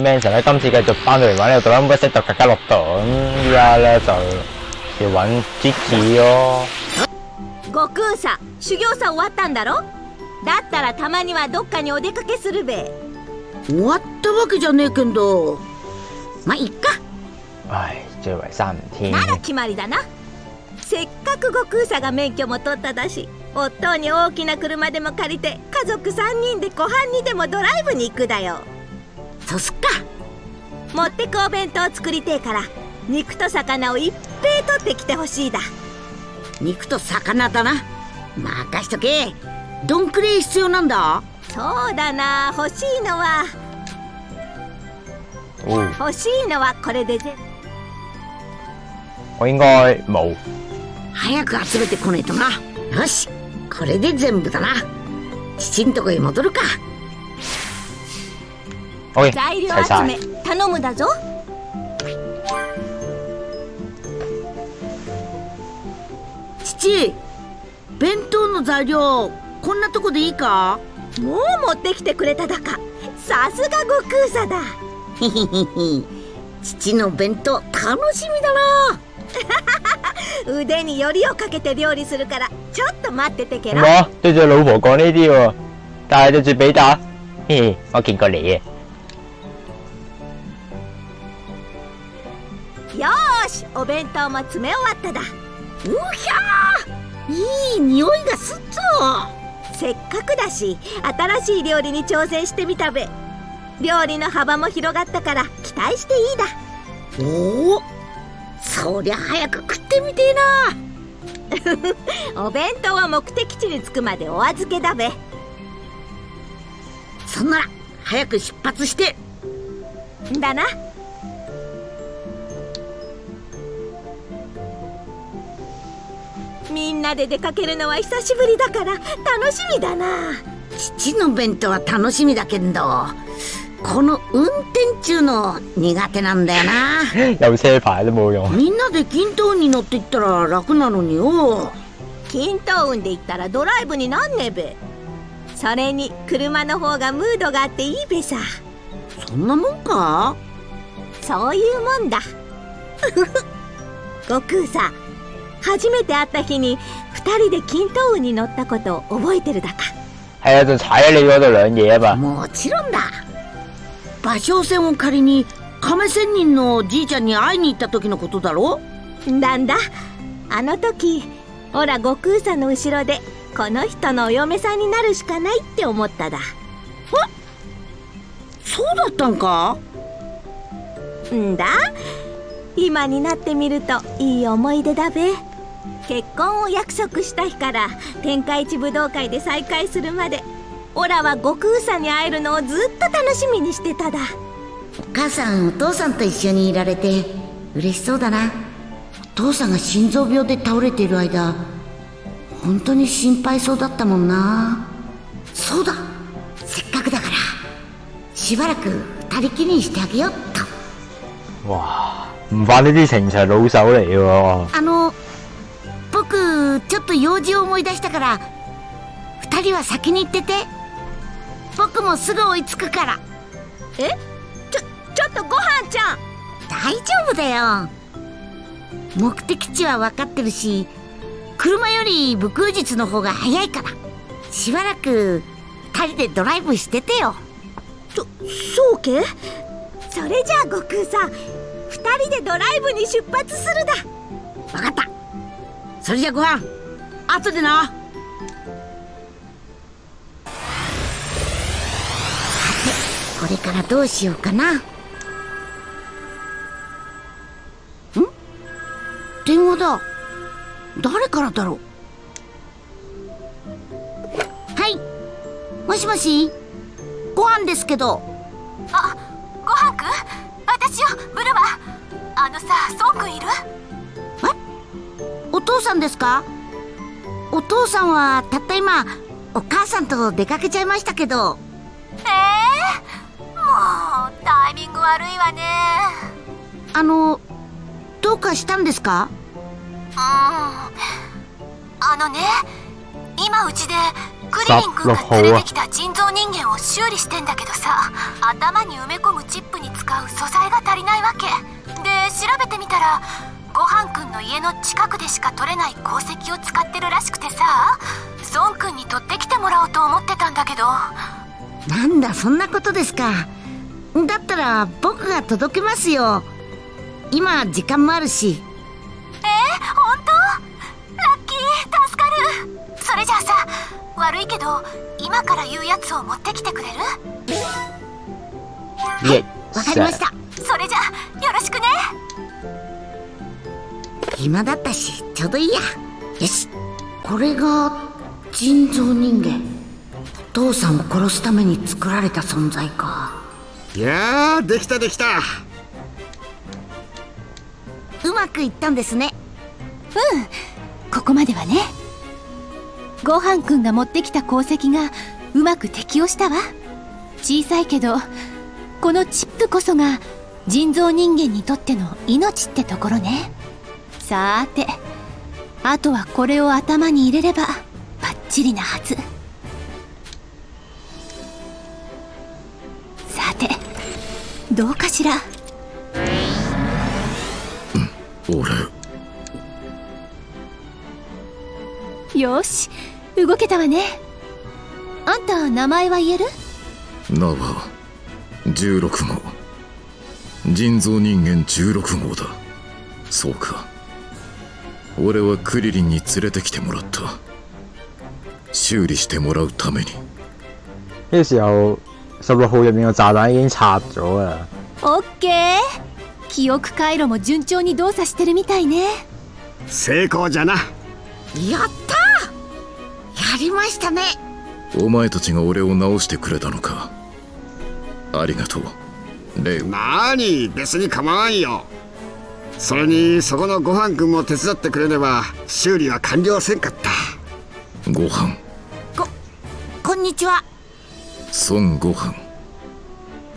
啲 Mansion 咧，今次繼續翻到嚟玩呢個《Z》格加洛特，咁依家咧就要揾 Jiki 咯。悟空さ修行さ終わったんだろ？だったらたまにはどっかにお出かけするべ。終わったわけじゃねえけど。まあいっか。唉，最為三唔天なら決まりだな。せっかく悟空さが免許も取っただし夫に大きな車でも借りて家族3人で湖畔にでもドライブに行くだよそうすっか。持ってくお弁当作りてえから肉と魚をいっぺい取ってきてほしいだ。肉と魚だな。任しとけ。どんくらい必要なんだ。そうだな。欲しいのは。欲しいのはこれでぜ。我應該冇。早く集めてこねえとな。よし。これで全部だな。父んとこへ戻るか OK，材料。集め。頼むだぞ。父弁当の材料こんなとこでいいか？もう持ってきてくれただか。さすが悟空さだ。父の弁当楽しみだな。腕によりをかけて料理するからちょっと待っててけろ。我對住老婆講呢啲喎，但係對住比達，嘿嘿，我見過你嘅。お弁当も詰め終わっただ。うひゃー。いい匂いがすっぞ。せっかくだし新しい料理に挑戦してみたべ。料理の幅も広がったから期待していいだ。おおそりゃ早く食ってみてえな。お弁当は目的地に着くまでお預けだべ。そんなら早く出発して。んだなみんなで出かけるのは久しぶりだから楽しみだな。父の弁当は楽しみだけどこの運転中の苦手なんだよな。有車牌都冇用。みんなで均等に乗っていったら楽なのによ。均等運で行ったらドライブになんねべ。それに車の方がムードがあっていいべさ。そんなもんか？そういうもんだ。悟空さ初めて会った日に二人で均等運に乗ったことを覚えてるだか。係啊，就踩喺你嗰度兩嘢啊嘛。もちろんだ。芭蕉船を借りに亀仙人のじいちゃんに会いに行った時のことだろ？なんだ？あの時ほら悟空さんの後ろでこの人のお嫁さんになるしかないって思っただ。そうだったんか？んだ？今になってみるといい思い出だべ結婚を約束した日から天下一武道会で再会するまでオラは悟空さんに会えるのをずっと楽しみにしてただ。お母さんお父さんと一緒にいられて嬉しそうだな。お父さんが心臓病で倒れている間本当に心配そうだったもんな。そうだ。せっかくだからしばらく二人きりにしてあげようっと。哇，唔犯呢啲情場老手嚟嘅喎。ちょっと用事を思い出したから二人は先に行ってて。僕もすぐ追いつくから。え？ちょちょっとごはんちゃん。大丈夫だよ。目的地は分かってるし車より武空術の方が早いから。しばらく二人でドライブしててよ。そそうけ？それじゃあ悟空さん二人でドライブに出発するだ。分かった。それじゃご飯後でな。これからどうしようかな。ん？電話だ。誰からだろう？はい。もしもし？ご飯ですけど。あごはんくん？私よブルマ。あのさソンくんいる？お父さんですか？お父さんはたった今お母さんと出かけちゃいましたけど。ええもうタイミング悪いわね。あのどうかしたんですか？うん。あのね今うちでクリリン君が連れてきた人造人間を修理してんだけどさ頭に埋め込むチップに使う素材が足りないわけ。で調べてみたらごはんくんの家の近くでしか取れない鉱石を使ってるらしくてさ。孫くんに取ってきてもらおうと思ってたんだけど。なんだそんなことですか。だったら僕が届けますよ。今時間もあるし。えー、本当？ラッキー助かる。それじゃあさ悪いけど今から言うやつを持ってきてくれる？イエわかりました。それじゃあよろしくね暇だったしちょうどいいや。よし。これが人造人間。お父さんを殺すために作られた存在か。いやーできたできた。うまくいったんですね。ここまではね。ごはんくんが持ってきた鉱石がうまく適応したわ。小さいけどこのチップこそが人造人間にとっての命ってところねさーてあとはこれを頭に入れればバッチリなはず。さてどうかしら？俺。よし動けたわね。あんた名前は言える？名は16号。人造人間16号だ。そうか俺はクリリンに連れてきてもらった。修理してもらうために。呢個時候十六號入面個炸彈已經拆咗啦。オッケー。記憶回路も順調に動作してるみたいね。成功じゃな。やったやりましたね。お前たちが俺を直してくれたのか。ありがとう。レオなーに別に構わんよそれにそこのごはんくんも手伝ってくれれば修理は完了せんかった。ご飯。こんにちは。孫悟飯。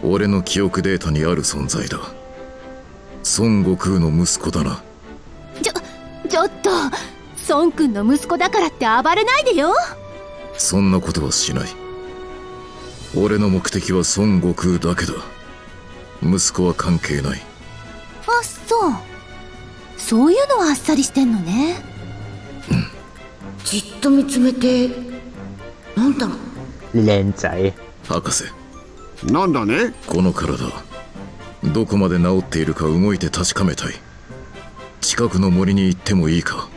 俺の記憶データにある存在だ。孫悟空の息子だな。ちょちょっと。孫くんの息子だからって暴れないでよ。そんなことはしない。俺の目的は孫悟空だけだ。息子は関係ない。あそうそういうのはあっさりしてんのね。じっと見つめてなんだ？ろう靚仔。博士。なんだね？この体どこまで治っているか動いて確かめたい。近くの森に行ってもいいか。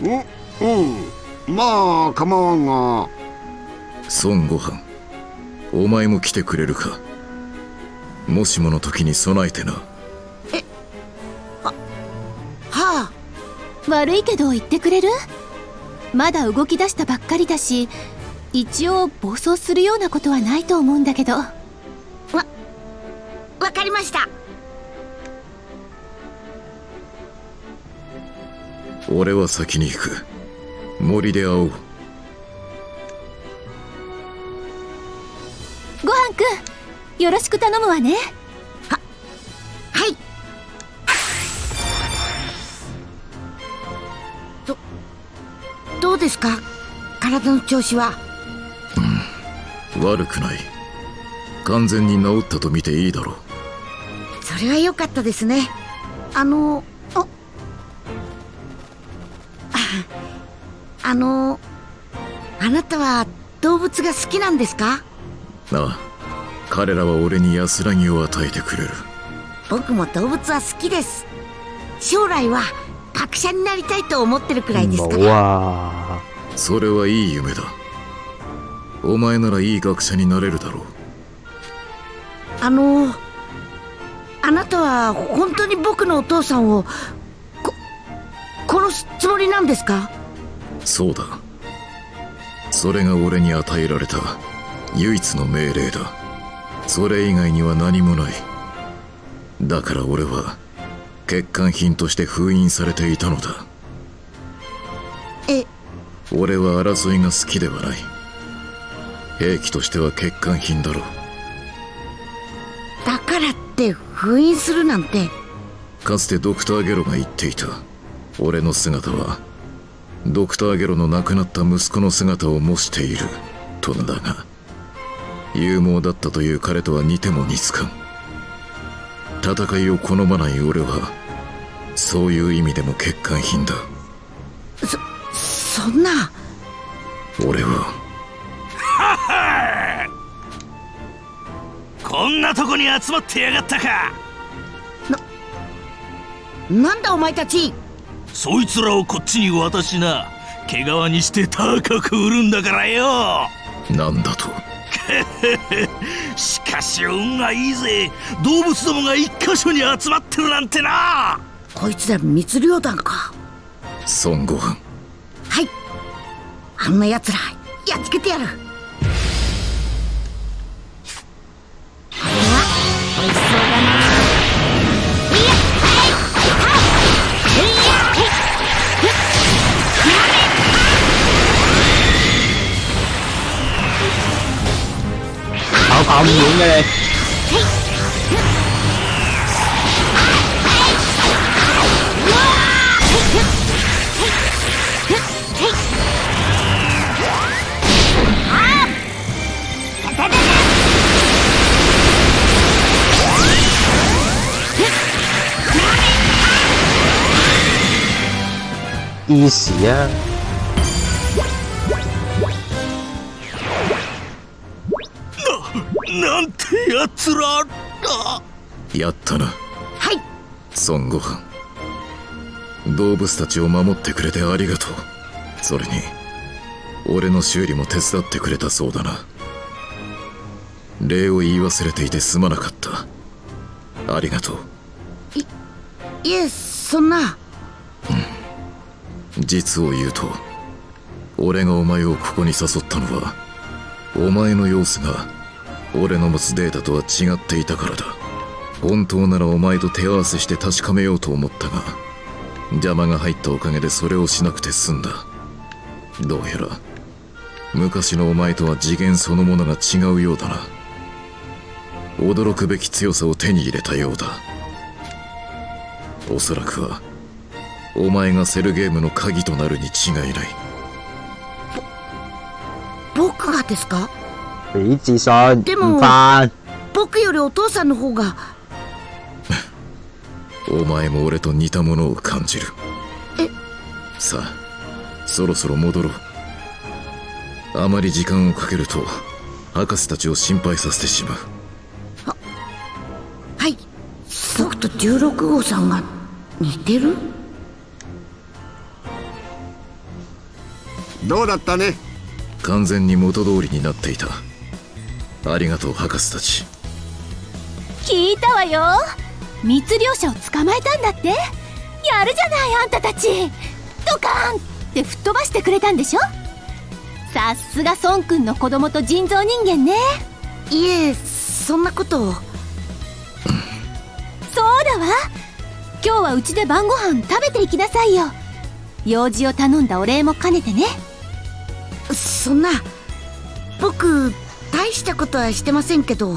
うんう。んまあ構わんが。孫悟飯。お前も来てくれるか。もしもの時に備えてな悪いけど言ってくれる？まだ動き出したばっかりだし一応暴走するようなことはないと思うんだけど。わかりました。俺は先に行く。森で会おう。ごはんくんよろしく頼むわねですか？体の調子は？悪くない。完全に治ったと見ていいだろう。それは良かったですね。あのあああのあなたは動物が好きなんですか？ああ。彼らは俺に安らぎを与えてくれる。僕も動物は好きです。将来は学者になりたいと思ってるくらいですか！それはいい夢だ。お前ならいい学者になれるだろう。あのあなたは本当に僕のお父さんをこ殺すつもりなんですか？そうだ。それが俺に与えられた唯一の命令だ。それ以外には何もない。だから俺は欠陥品として封印されていたのだ。え。俺は争いが好きではない。兵器としては欠陥品だろう。だからって封印するなんて。かつてドクター・ゲロが言っていた。俺の姿はドクターゲロの亡くなった息子の姿を模しているとだが勇猛だったという彼とは似ても似つかん戦いを好まない俺はそういう意味でも欠陥品だ。そんな。俺は。こんなとこに集まってやがったか。なんだお前たち。そいつらをこっちに渡しな。毛皮にして高く売るんだからよ。なんだと しかし運がいいぜ。動物どもが一箇所に集まってるなんてな。こいつら密漁団か。孫悟飯。はい。あんな奴らやっつけてやる跑跑唔遠嘅你。easy 啊！つらだやったな。はい。孫悟飯。動物たちを守ってくれてありがとう。それに俺の修理も手伝ってくれたそうだな。礼を言い忘れていてすまなかった。ありがとう。いえそんな。実を言うと俺がお前をここに誘ったのはお前の様子が俺の持つデータとは違っていたからだ。本当ならお前と手合わせして確かめようと思ったが邪魔が入ったおかげでそれをしなくて済んだ。どうやら昔のお前とは次元そのものが違うようだな。驚くべき強さを手に入れたようだ。おそらくはお前がセルゲームの鍵となるに違いない。僕がですか？俾自信でも。僕よりお父さんの方が。お前も俺と似たものを感じる。え？さあそろそろ戻ろう。あまり時間をかけると博士たちを心配させてしまう。はい。僕と16号さんが似てる？どうだったね？完全に元通りになっていたありがとう博士たち。聞いたわよ。密漁者を捕まえたんだって。やるじゃないあんたたち。ドカーン。って吹っ飛ばしてくれたんでしょ。さすが孫くんの子供と人造人間ね。いえそんなこと。をそうだわ。今日はうちで晩ご飯食べていきなさいよ。用事を頼んだお礼も兼ねてね。そんな。僕大したことはしてませんけど。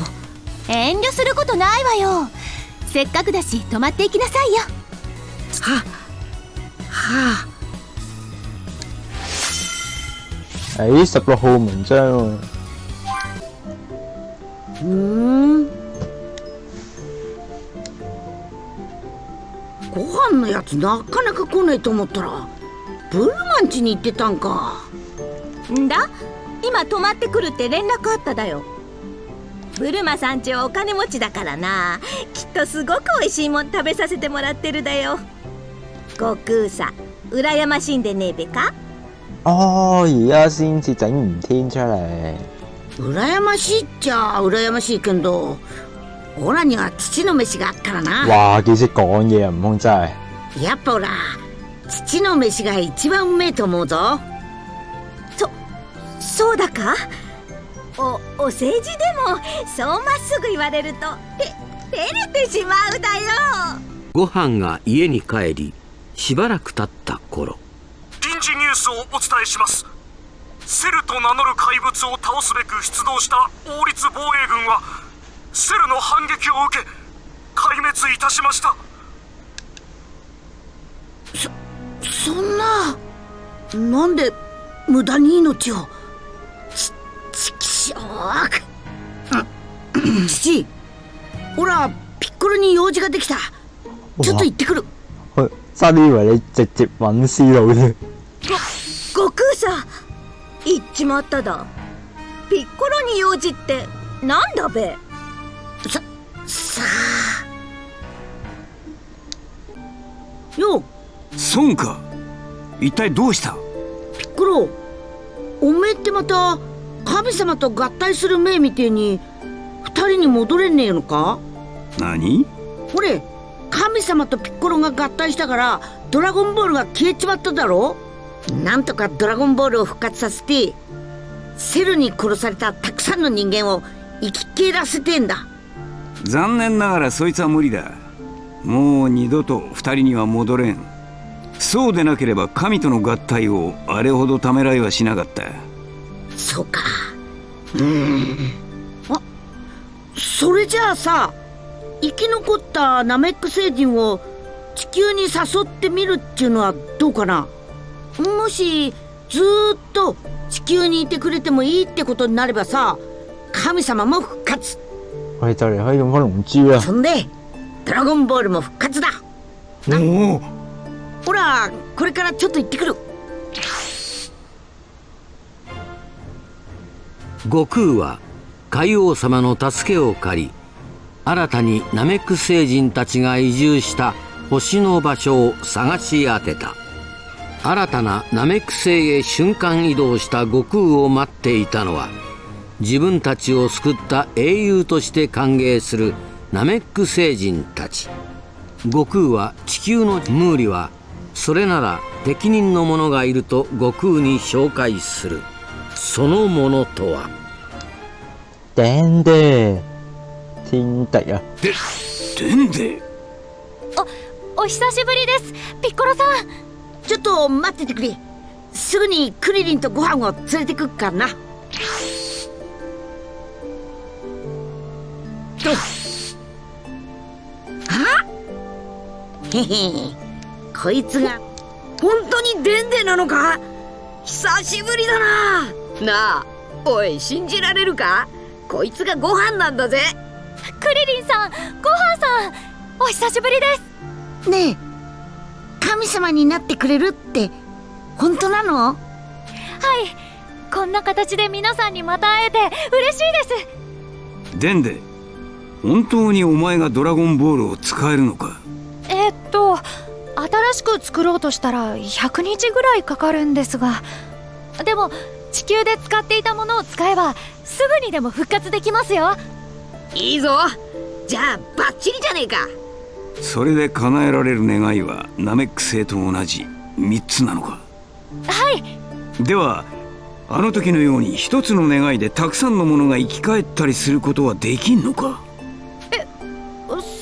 遠慮することないわよ。せっかくだし泊まっていきなさいよ。ははあ。誒，十六號文章喎。うーん。ご飯のやつなかなか来ないと思ったらブルマン家に行ってたんか。んだ？今泊まってくるって連絡あっただよ。ブルマさんちはお金持ちだからな。きっとすごく美味しいもん食べさせてもらってるだよ。悟空さ羨ましいんでねえべか？哦，而家先至整唔天出嚟。羨ましいっちゃ羨ましいけどオラには父の飯があっからな。哇，幾識講嘢啊，悟空真係。やっぱオラ父の飯が一番うめえと思うぞ。そそうだか？おお世辞でもそうまっすぐ言われるとて照れてしまうだよ。ご飯が家に帰りしばらく経った頃。臨時ニュースをお伝えします。セルと名乗る怪物を倒すべく出動した王立防衛軍はセルの反撃を受け壊滅いたしました。そんななんで無駄に命を？父ほらピッコロに用事ができた。ちょっと行ってくる。佢差啲以為你直接揾思路添。悟空さん行っちまっただ。ピッコロに用事ってなんだべ？ささあ。よ孫か。一体どうした？ピッコロおめえってまた神様と合体する目みてえに二人に戻れねえのか？何？ほれ神様とピッコロが合体したからドラゴンボールが消えちまっただろ？なんとかドラゴンボールを復活させてセルに殺されたたくさんの人間を生き返らせてんだ。残念ながらそいつは無理だ。もう二度と二人には戻れん。そうでなければ神との合体をあれほどためらいはしなかった。そうか。うんあそれじゃあさ生き残ったナメック星人を地球に誘ってみるっていうのはどうかな？もしずーっと地球にいてくれてもいいってことになればさ神様も復活。我哋就嚟可以用翻龍珠啦。そんでドラゴンボールも復活だ。おお。ほらこれからちょっと行ってくる悟空は海王様の助けを借り新たにナメック星人たちが移住した星の場所を探し当てた。新たなナメック星へ瞬間移動した悟空を待っていたのは自分たちを救った英雄として歓迎するナメック星人たち。悟空は地球のムーリはそれなら適任の者がいると悟空に紹介する。そのものとは？頂で天敵啊！ででんでお久しぶりです。ピッコロさん。ちょっと待っててくれ。すぐにクリリンとご飯を連れてくっからな。とあ？へ へこいつが本当にデンデなのか？久しぶりだななあおい信じられるか？こいつがご飯なんだぜ。クリリンさんごはんさんお久しぶりです。ねえ神様になってくれるって本当なの？はいこんな形で皆さんにまた会えて嬉しいです。でんで本当にお前がドラゴンボールを使えるのか？えっと新しく作ろうとしたら100日ぐらいかかるんですが。でも地球で使っていたものを使えばすぐにでも復活できますよ。いいぞ。じゃあバッチリじゃねえか。それで叶えられる願いはナメック星と同じ3つなのか？はい。ではあの時のように一つの願いでたくさんのものが生き返ったりすることはできんのか？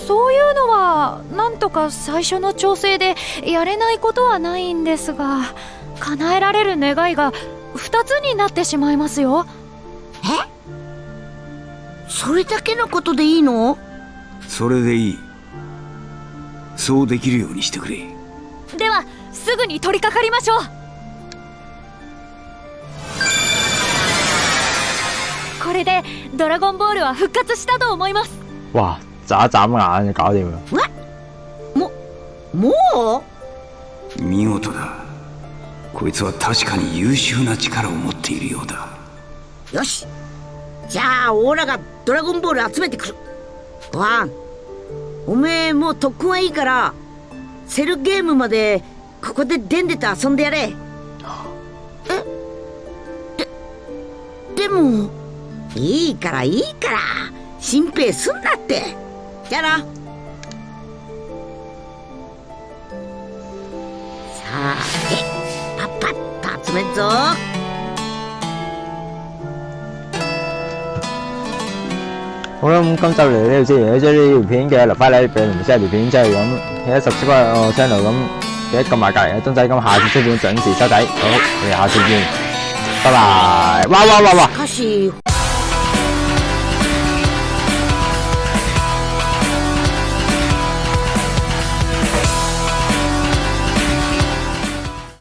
そういうのはなんとか最初の調整でやれないことはないんですが叶えられる願いが2つになってしまいますよ。それだけのことでいいの？それでいい。そうできるようにしてくれ。ではすぐに取り掛かりましょう。これでドラゴンボールは復活したと思います。哇！眨一眨眼就搞掂啦。もも見事だこいつは確かに優秀な力を持っているようだ。よし。じゃあオーラがドラゴンボール集めてくる。ごはんおめえもう特訓はいいからセルゲームまでここでデンデと遊んでやれ。えででもいいからいいから。心配すんなって。じゃあな。さてパッパッと集めっぞ好啦，咁今集嚟到呢度先，如果中意呢條片嘅留翻嚟俾唔知條片，即係咁記得 subscribe 我 channel 咁，記得撳埋隔離嘅鐘仔，咁下次出片準時收睇。好，我哋下次見，拜拜。哇哇哇哇！しかし